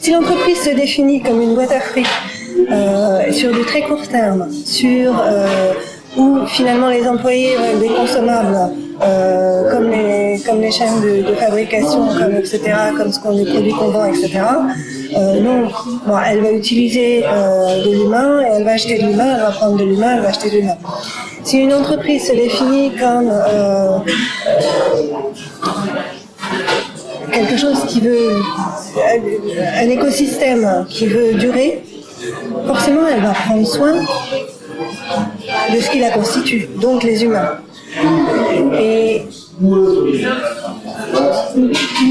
Si l'entreprise se définit comme une boîte à fric euh, sur du très court terme, sur euh, où finalement les employés veulent des consommables, euh, comme, les, chaînes de, fabrication, comme etc., comme ce qu'on les produits qu'on vend, etc. Non, bon, elle va utiliser de l'humain, elle va acheter de l'humain, elle va prendre de l'humain, elle va acheter de l'humain. Si une entreprise se définit comme quelque chose qui veut, un écosystème qui veut durer, forcément elle va prendre soin de ce qui la constitue, donc les humains. Et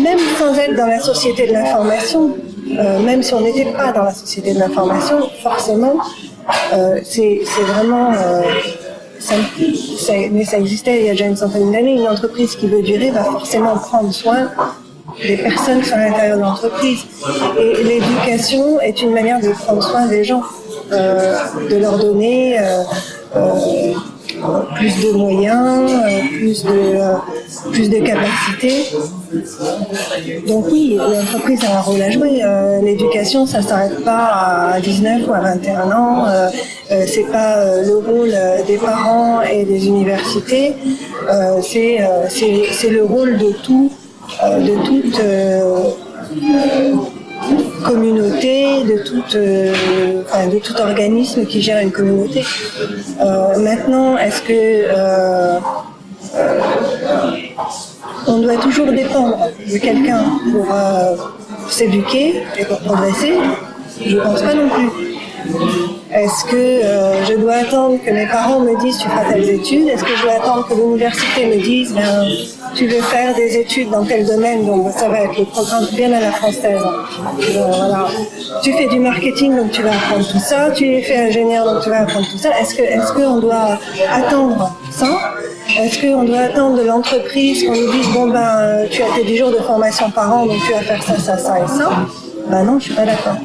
même sans être dans la société de l'information, euh, même si on n'était pas dans la société de l'information, forcément, euh, c'est vraiment... Euh, ça, mais ça existait il y a déjà une centaine d'années, une entreprise qui veut durer va forcément prendre soin des personnes sur l'intérieur de l'entreprise. Et l'éducation est une manière de prendre soin des gens, euh, de leur donner euh, euh, plus de moyens, plus de, plus de capacités. Donc oui, l'entreprise a un rôle à jouer. L'éducation, ça s'arrête pas à 19 ou à 21 ans. c'est pas le rôle des parents et des universités. c'est le rôle de tout de toute euh, communauté, de, toute, euh, enfin, de tout organisme qui gère une communauté. maintenant, est-ce que on doit toujours dépendre de quelqu'un pour s'éduquer et pour progresser? Je ne pense pas non plus. Est-ce que euh, je dois attendre que mes parents me disent tu feras telles études? Est-ce que je dois attendre que l'université me dise ben, tu veux faire des études dans tel domaine? Donc ça va être le programme bien à la française. voilà. Tu fais du marketing donc tu vas apprendre tout ça. Tu es fait ingénieur donc tu vas apprendre tout ça. Est-ce est-ce qu'on doit attendre ça? Est-ce qu'on doit attendre de l'entreprise qu'on nous dise bon ben tu as tes 10 jours de formation par an donc tu vas faire ça, ça, ça et ça? Ben non, je suis pas d'accord.